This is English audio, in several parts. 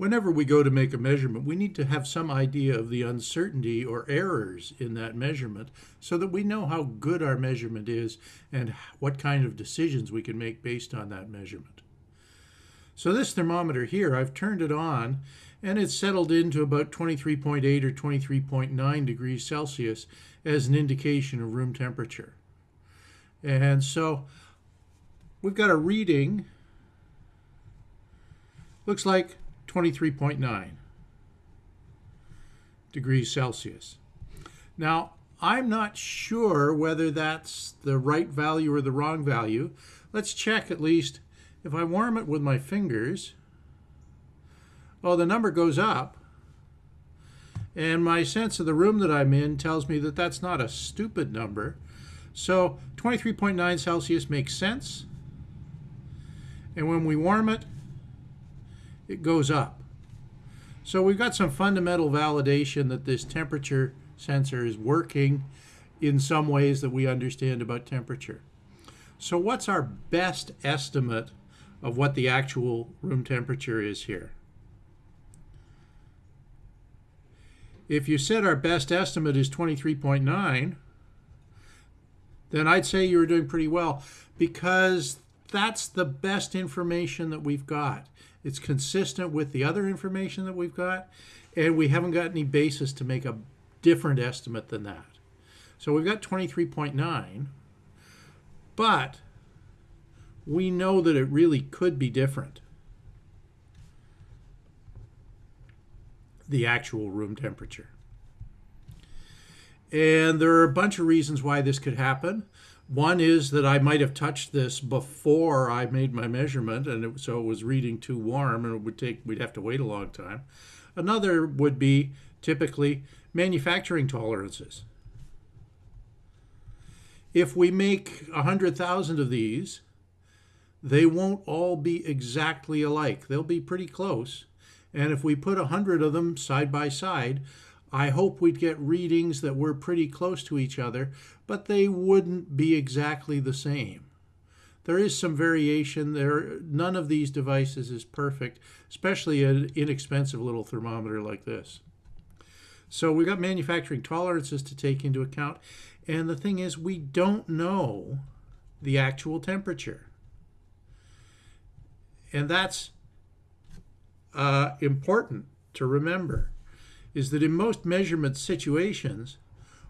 whenever we go to make a measurement, we need to have some idea of the uncertainty or errors in that measurement so that we know how good our measurement is and what kind of decisions we can make based on that measurement. So this thermometer here, I've turned it on and it's settled into about 23.8 or 23.9 degrees Celsius as an indication of room temperature. And so we've got a reading, looks like 23.9 degrees Celsius. Now, I'm not sure whether that's the right value or the wrong value. Let's check at least. If I warm it with my fingers, oh, the number goes up. And my sense of the room that I'm in tells me that that's not a stupid number. So 23.9 Celsius makes sense. And when we warm it, it goes up. So we've got some fundamental validation that this temperature sensor is working in some ways that we understand about temperature. So what's our best estimate of what the actual room temperature is here? If you said our best estimate is 23.9, then I'd say you were doing pretty well because that's the best information that we've got. It's consistent with the other information that we've got, and we haven't got any basis to make a different estimate than that. So we've got 23.9, but we know that it really could be different. The actual room temperature. And there are a bunch of reasons why this could happen. One is that I might have touched this before I made my measurement, and it, so it was reading too warm, and it would take we'd have to wait a long time. Another would be typically manufacturing tolerances. If we make a hundred thousand of these, they won't all be exactly alike. They'll be pretty close. And if we put a hundred of them side by side, I hope we'd get readings that were pretty close to each other, but they wouldn't be exactly the same. There is some variation there. None of these devices is perfect, especially an inexpensive little thermometer like this. So we've got manufacturing tolerances to take into account. And the thing is, we don't know the actual temperature. And that's uh, important to remember is that in most measurement situations,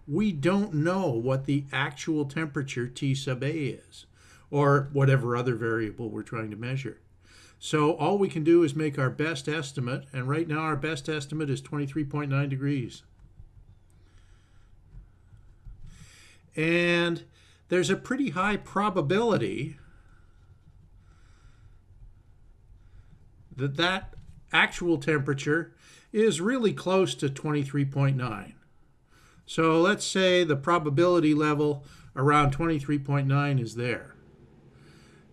we don't know what the actual temperature T sub A is, or whatever other variable we're trying to measure. So all we can do is make our best estimate, and right now our best estimate is 23.9 degrees. And there's a pretty high probability that that actual temperature is really close to 23.9. So let's say the probability level around 23.9 is there.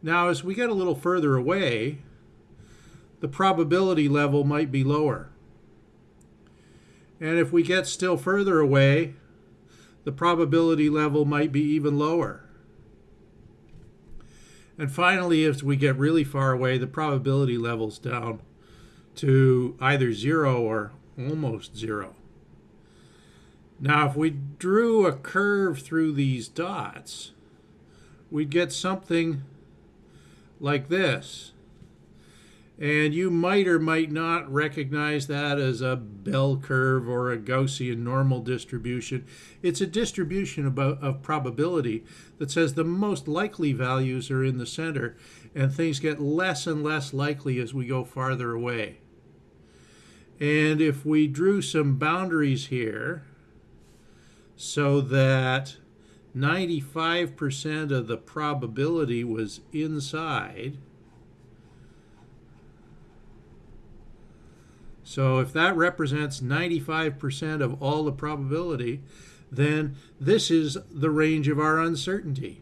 Now as we get a little further away, the probability level might be lower. And if we get still further away, the probability level might be even lower. And finally, as we get really far away, the probability level's down to either zero or almost zero. Now, if we drew a curve through these dots, we'd get something like this. And you might or might not recognize that as a bell curve or a Gaussian normal distribution. It's a distribution about, of probability that says the most likely values are in the center and things get less and less likely as we go farther away. And if we drew some boundaries here so that 95% of the probability was inside, so if that represents 95% of all the probability, then this is the range of our uncertainty.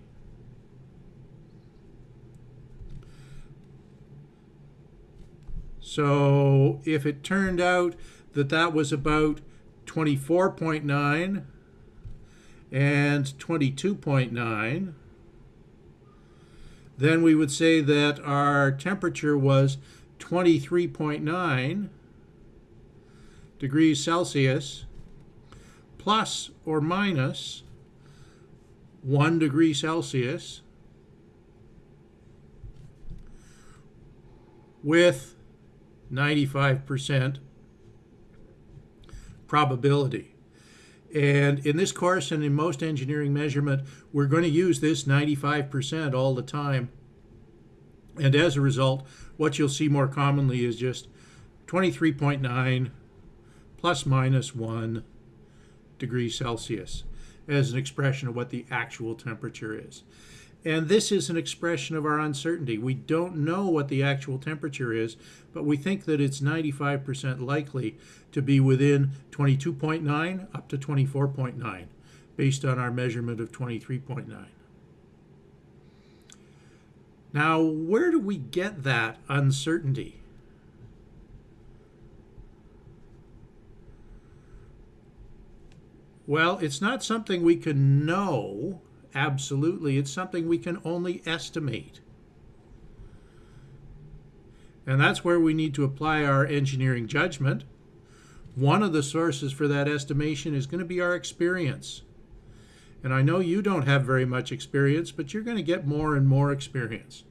So if it turned out that that was about 24.9 and 22.9, then we would say that our temperature was 23.9 degrees Celsius plus or minus 1 degree Celsius with 95% probability. And in this course and in most engineering measurement, we're going to use this 95% all the time. And as a result, what you'll see more commonly is just 23.9 plus minus 1 degrees Celsius as an expression of what the actual temperature is. And this is an expression of our uncertainty. We don't know what the actual temperature is, but we think that it's 95% likely to be within 22.9 up to 24.9 based on our measurement of 23.9. Now, where do we get that uncertainty? Well, it's not something we can know absolutely. It's something we can only estimate. And that's where we need to apply our engineering judgment. One of the sources for that estimation is going to be our experience. And I know you don't have very much experience, but you're going to get more and more experience.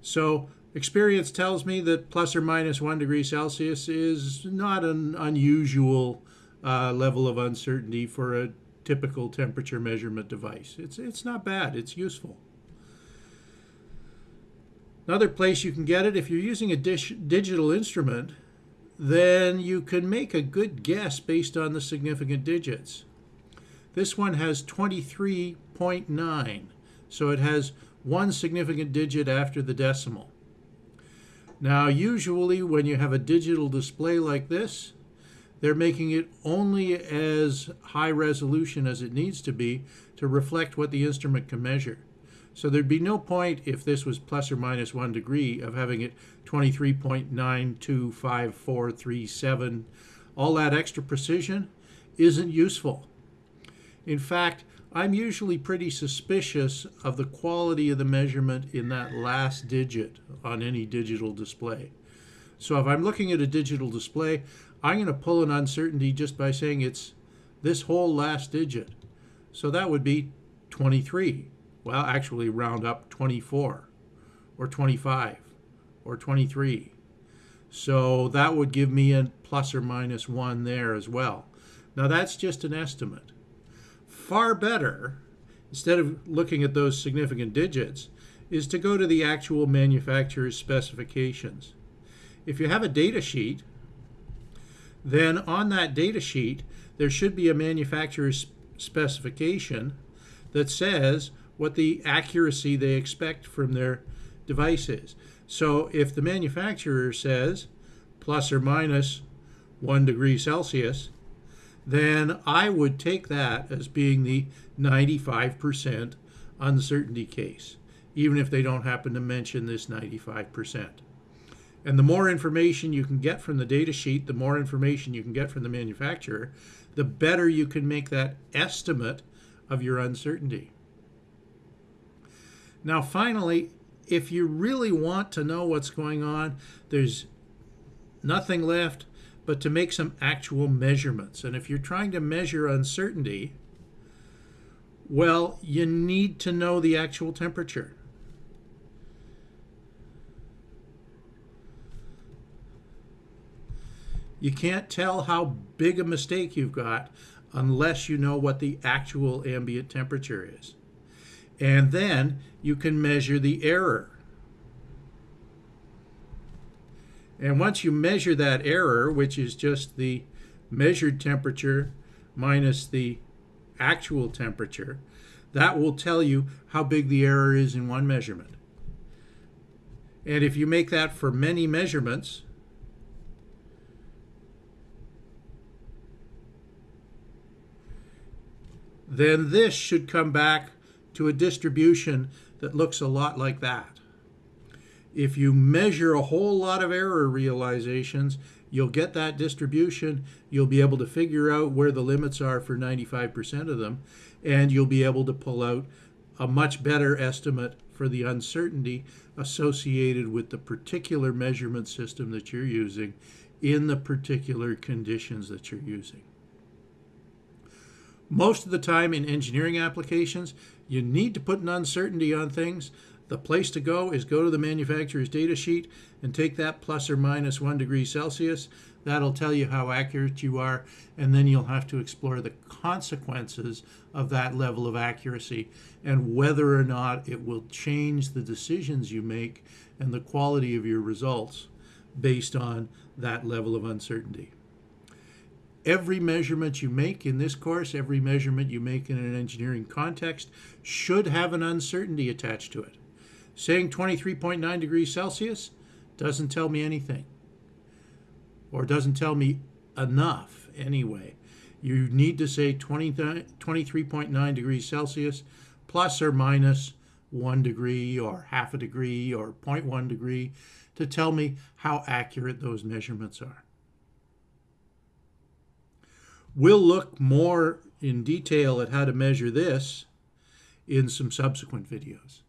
So experience tells me that plus or minus one degree Celsius is not an unusual uh, level of uncertainty for a typical temperature measurement device. It's, it's not bad, it's useful. Another place you can get it, if you're using a dish, digital instrument, then you can make a good guess based on the significant digits. This one has 23.9, so it has one significant digit after the decimal. Now, usually when you have a digital display like this, they're making it only as high resolution as it needs to be to reflect what the instrument can measure. So there'd be no point if this was plus or minus one degree of having it 23.925437. All that extra precision isn't useful. In fact, I'm usually pretty suspicious of the quality of the measurement in that last digit on any digital display. So if I'm looking at a digital display, I'm going to pull an uncertainty just by saying it's this whole last digit. So that would be 23. Well, actually round up 24 or 25 or 23. So that would give me a plus or minus 1 there as well. Now that's just an estimate. Far better, instead of looking at those significant digits, is to go to the actual manufacturer's specifications. If you have a data sheet, then on that data sheet, there should be a manufacturer's specification that says what the accuracy they expect from their device is. So if the manufacturer says plus or minus one degree Celsius, then I would take that as being the 95% uncertainty case, even if they don't happen to mention this 95%. And the more information you can get from the data sheet, the more information you can get from the manufacturer, the better you can make that estimate of your uncertainty. Now, finally, if you really want to know what's going on, there's nothing left but to make some actual measurements. And if you're trying to measure uncertainty, well, you need to know the actual temperature. You can't tell how big a mistake you've got unless you know what the actual ambient temperature is. And then you can measure the error. And once you measure that error, which is just the measured temperature minus the actual temperature, that will tell you how big the error is in one measurement. And if you make that for many measurements, then this should come back to a distribution that looks a lot like that. If you measure a whole lot of error realizations, you'll get that distribution. You'll be able to figure out where the limits are for 95% of them, and you'll be able to pull out a much better estimate for the uncertainty associated with the particular measurement system that you're using in the particular conditions that you're using. Most of the time in engineering applications, you need to put an uncertainty on things. The place to go is go to the manufacturer's data sheet and take that plus or minus one degree Celsius. That'll tell you how accurate you are, and then you'll have to explore the consequences of that level of accuracy and whether or not it will change the decisions you make and the quality of your results based on that level of uncertainty. Every measurement you make in this course, every measurement you make in an engineering context, should have an uncertainty attached to it. Saying 23.9 degrees Celsius doesn't tell me anything, or doesn't tell me enough anyway. You need to say 20, 23.9 degrees Celsius plus or minus one degree or half a degree or 0.1 degree to tell me how accurate those measurements are. We'll look more in detail at how to measure this in some subsequent videos.